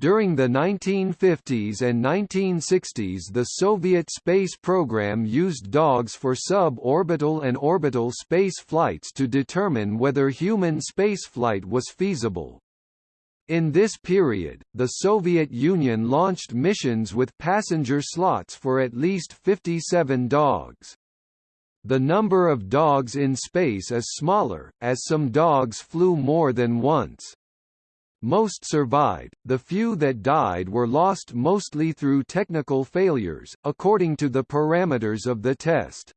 During the 1950s and 1960s the Soviet space program used dogs for sub-orbital and orbital space flights to determine whether human spaceflight was feasible. In this period, the Soviet Union launched missions with passenger slots for at least 57 dogs. The number of dogs in space is smaller, as some dogs flew more than once. Most survived, the few that died were lost mostly through technical failures, according to the parameters of the test.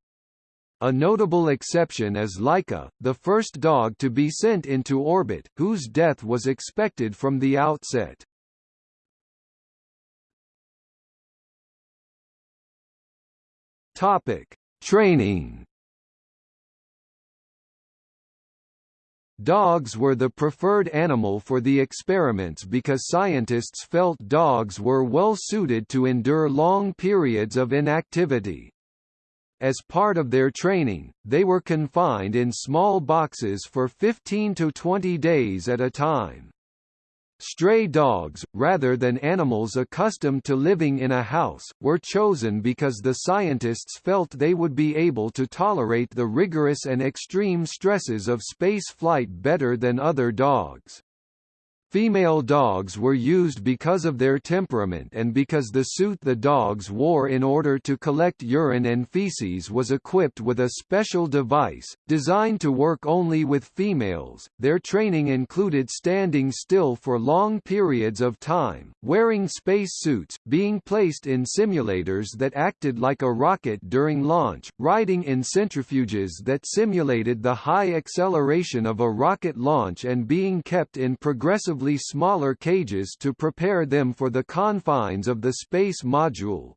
A notable exception is Laika, the first dog to be sent into orbit, whose death was expected from the outset. Topic: Training Dogs were the preferred animal for the experiments because scientists felt dogs were well suited to endure long periods of inactivity. As part of their training, they were confined in small boxes for 15 to 20 days at a time. Stray dogs, rather than animals accustomed to living in a house, were chosen because the scientists felt they would be able to tolerate the rigorous and extreme stresses of space flight better than other dogs. Female dogs were used because of their temperament and because the suit the dogs wore in order to collect urine and feces was equipped with a special device, designed to work only with females. Their training included standing still for long periods of time, wearing space suits, being placed in simulators that acted like a rocket during launch, riding in centrifuges that simulated the high acceleration of a rocket launch and being kept in progressively relatively smaller cages to prepare them for the confines of the space module.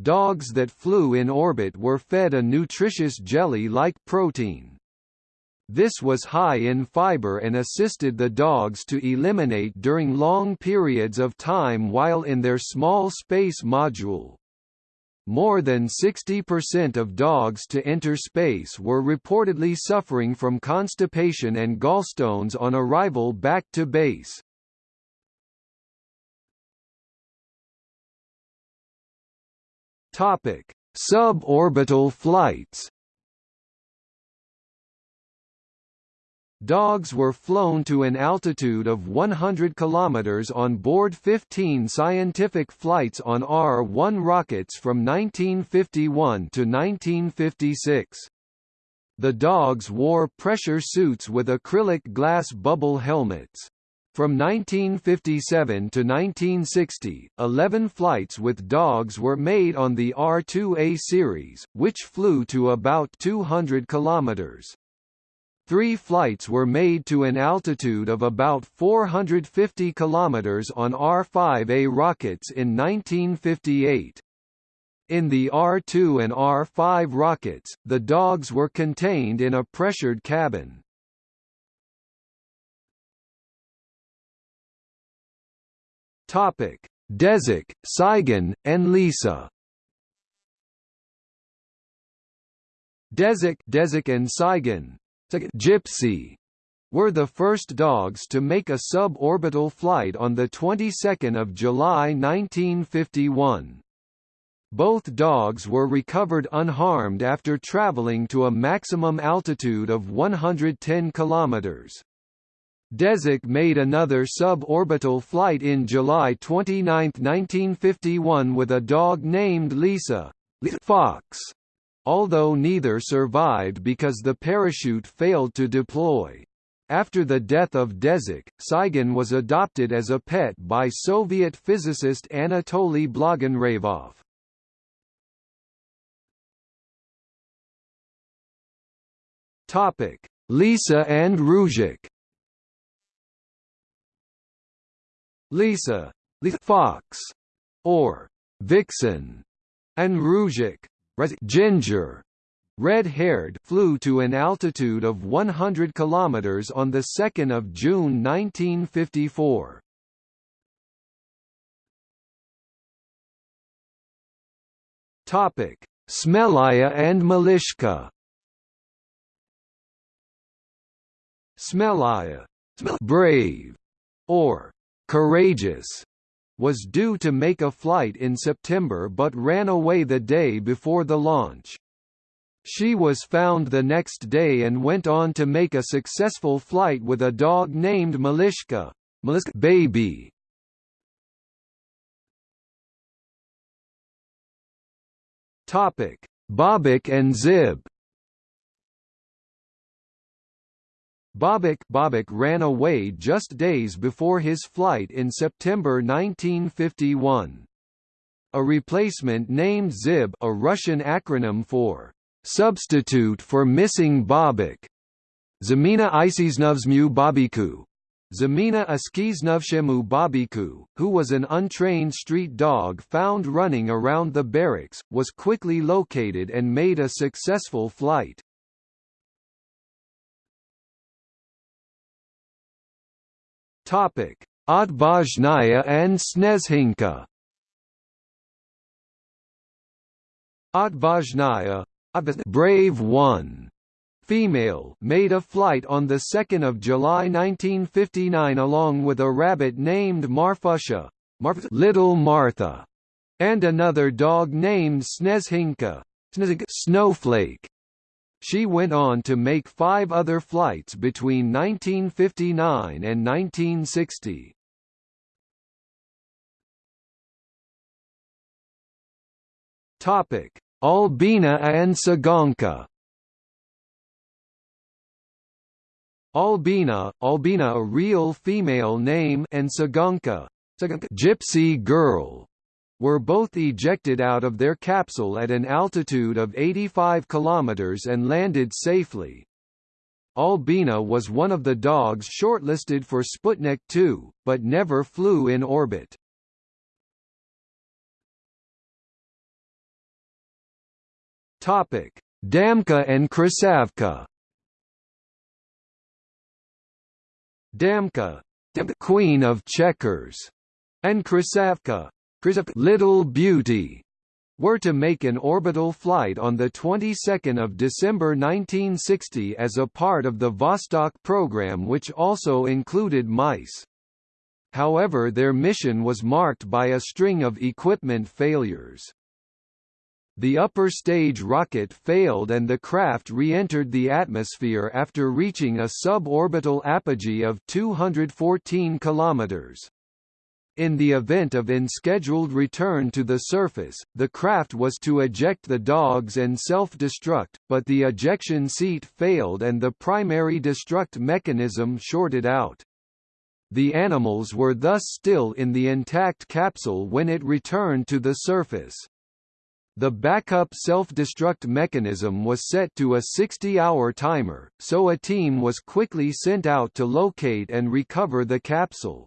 Dogs that flew in orbit were fed a nutritious jelly-like protein. This was high in fiber and assisted the dogs to eliminate during long periods of time while in their small space module. More than 60% of dogs to enter space were reportedly suffering from constipation and gallstones on arrival back to base. Topic: Suborbital flights. Dogs were flown to an altitude of 100 km on board 15 scientific flights on R-1 rockets from 1951 to 1956. The dogs wore pressure suits with acrylic glass bubble helmets. From 1957 to 1960, 11 flights with dogs were made on the R-2A series, which flew to about 200 kilometers. Three flights were made to an altitude of about 450 km on R-5A rockets in 1958. In the R-2 and R-5 rockets, the dogs were contained in a pressured cabin. Topic: Desik, Tsygan, and Lisa. Desik, Desik and Tsygan, Gypsy were the first dogs to make a suborbital flight on the 22nd of July 1951. Both dogs were recovered unharmed after traveling to a maximum altitude of 110 kilometers. Desik made another suborbital flight in July 29, 1951 with a dog named Lisa Fox although neither survived because the parachute failed to deploy. After the death of Desik, Tsygan was adopted as a pet by Soviet physicist Anatoly Blagonravov. Topic: Lisa and Ryzhik. Lisa, the Fox, or Vixen, and Ryzhik, Ginger red-haired flew to an altitude of 100 km on the 2 June 1954. Topic: Smelaya and Malishka. Smelaya, brave, or courageous was due to make a flight in September but ran away the day before the launch. She was found the next day and went on to make a successful flight with a dog named Malishka, Malishka baby. Topic: Bobik and Zib. Bobik, Bobik ran away just days before his flight in September 1951. A replacement named Zib a Russian acronym for substitute for missing Bobik, Zamina Isiznovsmu Babiku, Zamina Askiznovshemu Babiku, who was an untrained street dog found running around the barracks, was quickly located and made a successful flight. Topic: Otvazhnaya and Snezhinka. Otvazhnaya, Brave One, female, made a flight on the 2nd of July 1959 along with a rabbit named Marfusha, Marf Little Martha, and another dog named Snezhinka, Snowflake. She went on to make five other flights between 1959 and 1960. Topic: Albina and Tsyganka. Albina, Albina a real female name and Tsyganka, Gypsy girl, were both ejected out of their capsule at an altitude of 85 km and landed safely. Albina was one of the dogs shortlisted for Sputnik 2, but never flew in orbit. Damka and Krasavka Damka, Queen of Checkers, and Krasavka, Little Beauty were to make an orbital flight on the 22nd of December 1960 as a part of the Vostok program which also included mice. However their mission was marked by a string of equipment failures. The upper stage rocket failed and the craft re-entered the atmosphere after reaching a suborbital apogee of 214 kilometers. In the event of unscheduled return to the surface, the craft was to eject the dogs and self-destruct, but the ejection seat failed and the primary destruct mechanism shorted out. The animals were thus still in the intact capsule when it returned to the surface. The backup self-destruct mechanism was set to a 60-hour timer, so a team was quickly sent out to locate and recover the capsule.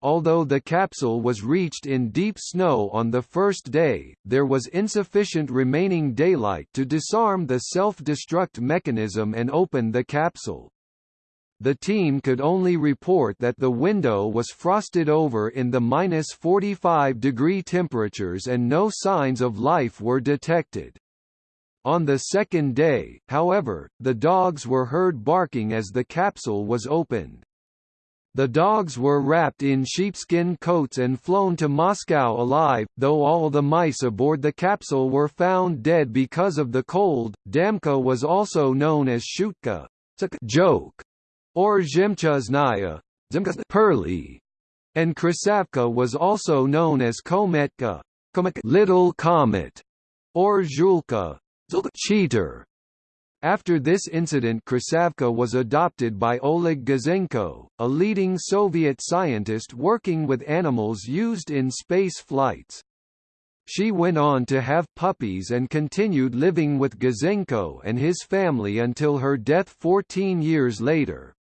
Although the capsule was reached in deep snow on the first day, there was insufficient remaining daylight to disarm the self-destruct mechanism and open the capsule. The team could only report that the window was frosted over in the minus 45 degree temperatures and no signs of life were detected. On the second day, however, the dogs were heard barking as the capsule was opened. The dogs were wrapped in sheepskin coats and flown to Moscow alive, though all the mice aboard the capsule were found dead because of the cold. Damka was also known as Shutka, joke, or Zhemchuznaya, pearly, and Krasavka was also known as Kometka, little comet, or Zhulka, cheater. After this incident Krasavka was adopted by Oleg Gazenko, a leading Soviet scientist working with animals used in space flights. She went on to have puppies and continued living with Gazenko and his family until her death 14 years later.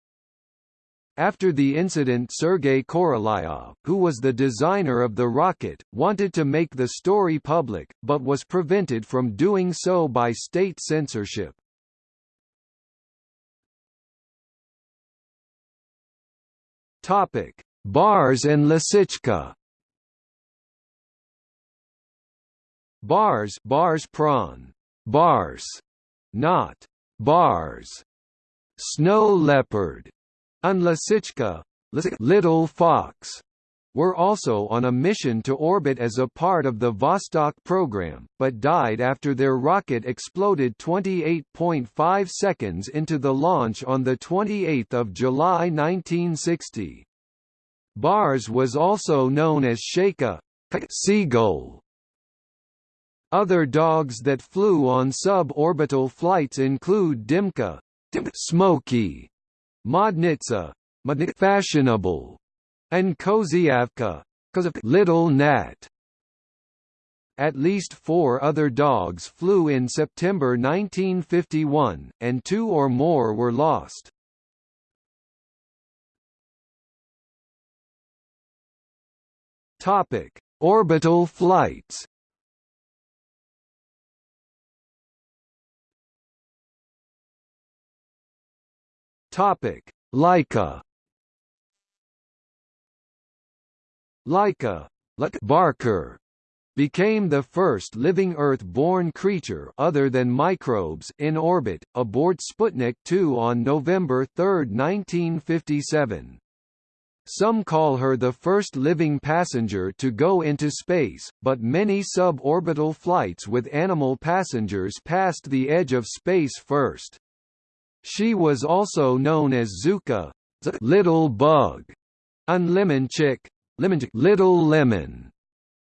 After the incident Sergei Korolyov, who was the designer of the rocket, wanted to make the story public, but was prevented from doing so by state censorship. Topic: Bars and Lisichka. Bars, bars prawn, bars, not. Bars. Snow leopard, and Lisichka, Little Fox were also on a mission to orbit as a part of the Vostok program, but died after their rocket exploded 28.5 seconds into the launch on 28 July 1960. Bars was also known as Chaika seagull. Other dogs that flew on suborbital flights include Dimka, Smoky, Modnitsa, fashionable, and Kozyavka, little gnat. At least four other dogs flew in September 1951, and two or more were lost. Topic: Orbital flights. Topic: Laika. Laika Barker became the first living Earth-born creature other than microbes in orbit, aboard Sputnik 2 on November 3, 1957. Some call her the first living passenger to go into space, but many suborbital flights with animal passengers passed the edge of space first. She was also known as Zuka, little bug, and chick, Little Lemon.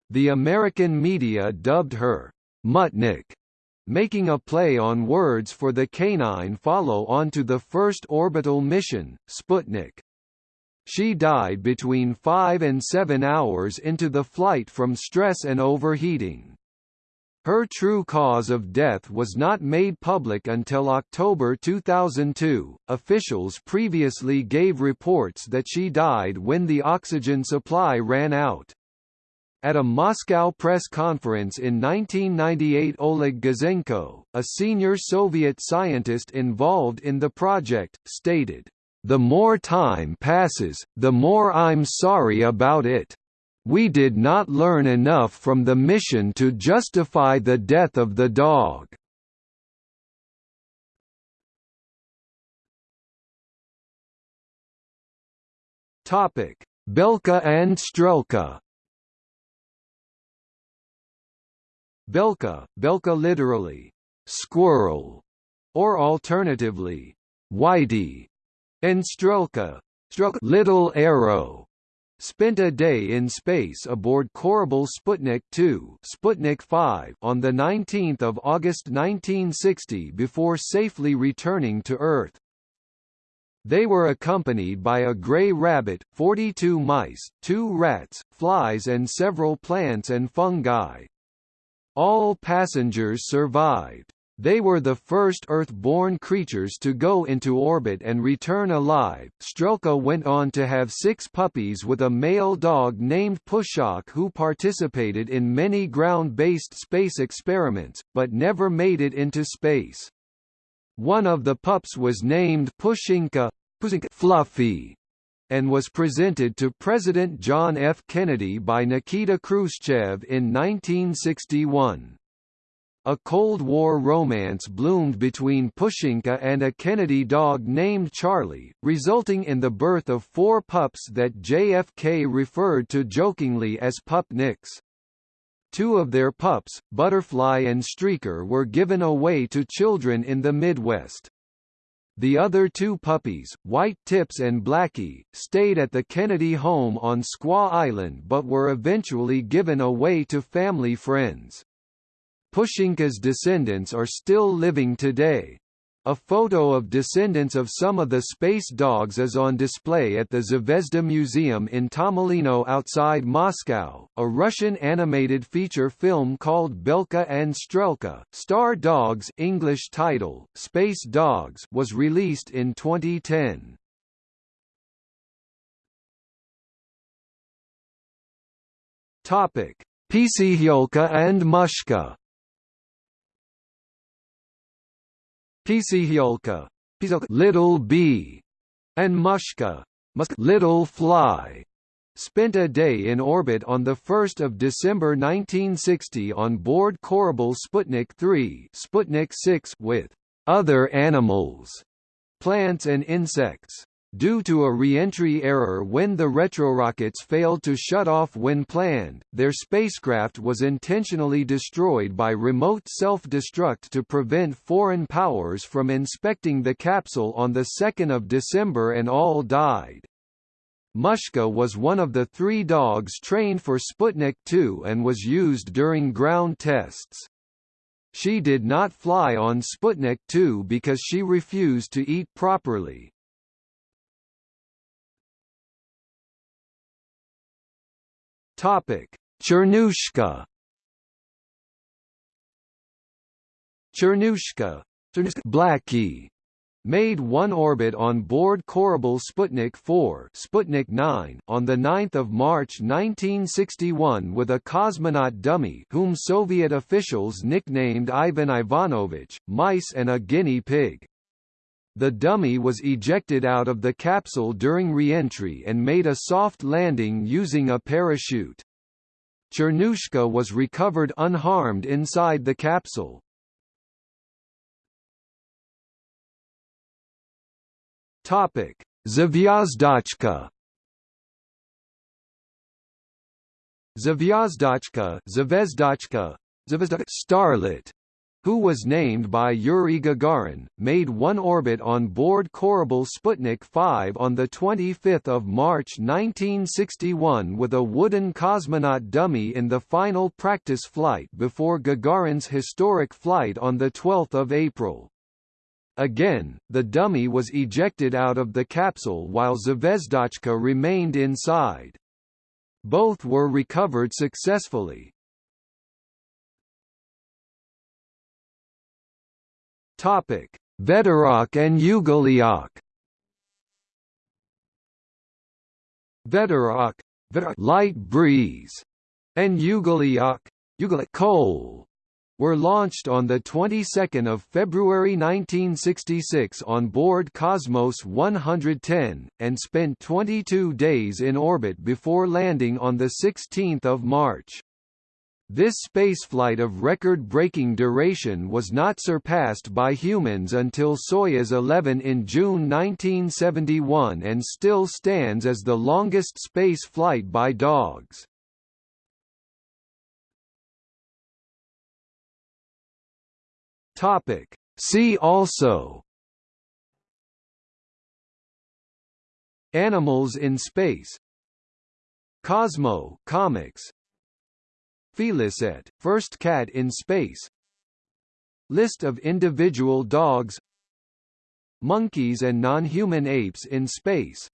The American media dubbed her Mutnik, making a play on words for the canine follow-on to the first orbital mission, Sputnik. She died between 5 and 7 hours into the flight from stress and overheating. Her true cause of death was not made public until October 2002. Officials previously gave reports that she died when the oxygen supply ran out. At a Moscow press conference in 1998 Oleg Gazenko, a senior Soviet scientist involved in the project, stated, "...the more time passes, the more I'm sorry about it." We did not learn enough from the mission to justify the death of the dog. Topic: Belka and Strelka. Belka, Belka literally squirrel, or alternatively whitey, and Strelka, Strelka little arrow, spent a day in space aboard Korabl Sputnik 2 Sputnik 5 on 19 August 1960 before safely returning to Earth. They were accompanied by a gray rabbit, 42 mice, two rats, flies and several plants and fungi. All passengers survived. They were the first Earth-born creatures to go into orbit and return alive. Strelka went on to have six puppies with a male dog named Pushok who participated in many ground-based space experiments, but never made it into space. One of the pups was named Pushinka, Pushinka Fluffy, and was presented to President John F. Kennedy by Nikita Khrushchev in 1961. A Cold War romance bloomed between Pushinka and a Kennedy dog named Charlie, resulting in the birth of four pups that JFK referred to jokingly as pupniks. Two of their pups, Butterfly and Streaker were given away to children in the Midwest. The other two puppies, White Tips and Blackie, stayed at the Kennedy home on Squaw Island but were eventually given away to family friends. Pushinka's descendants are still living today. A photo of descendants of some of the space dogs is on display at the Zvezda Museum in Tomilino outside Moscow. A Russian animated feature film called Belka and Strelka, Star Dogs English title, Space Dogs was released in 2010. Topic: and Mushka Pchyolka, little bee, and Mushka, little fly, spent a day in orbit on 1 December 1960 on board Korabl Sputnik 3 Sputnik 6 with other animals, plants and insects. Due to a re-entry error when the retrorockets failed to shut off when planned, their spacecraft was intentionally destroyed by remote self-destruct to prevent foreign powers from inspecting the capsule on 2 December and all died. Mushka was one of the three dogs trained for Sputnik 2 and was used during ground tests. She did not fly on Sputnik 2 because she refused to eat properly. Topic: Chernushka. Chernushka, Blackie, made one orbit on board Korabl Sputnik 4 Sputnik 9 on 9 March 1961 with a cosmonaut dummy whom Soviet officials nicknamed Ivan Ivanovich, mice and a guinea pig. The dummy was ejected out of the capsule during re-entry and made a soft landing using a parachute. Chernushka was recovered unharmed inside the capsule. Topic: Zvezdochka. Zvezdochka, Zvezdochka, Starlet who was named by Yuri Gagarin, made one orbit on board Korabl Sputnik 5 on 25 March 1961 with a wooden cosmonaut dummy in the final practice flight before Gagarin's historic flight on 12 April. Again, the dummy was ejected out of the capsule while Zvezdochka remained inside. Both were recovered successfully. Topic: Veterok and Ugoliok. Veterok, light breeze, and Ugoliok, coal, were launched on the 22nd of February 1966 on board Cosmos 110 and spent 22 days in orbit before landing on the 16th of March. This spaceflight of record-breaking duration was not surpassed by humans until Soyuz 11 in June 1971 and still stands as the longest space flight by dogs. Topic. See also Animals in space Cosmo comics Félicette, first cat in space. List of individual dogs. Monkeys and non-human apes in space.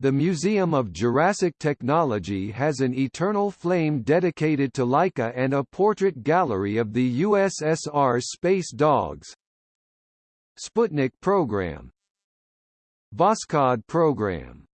The Museum of Jurassic Technology has an eternal flame dedicated to Laika and a portrait gallery of the USSR space dogs. Sputnik program. Voskhod program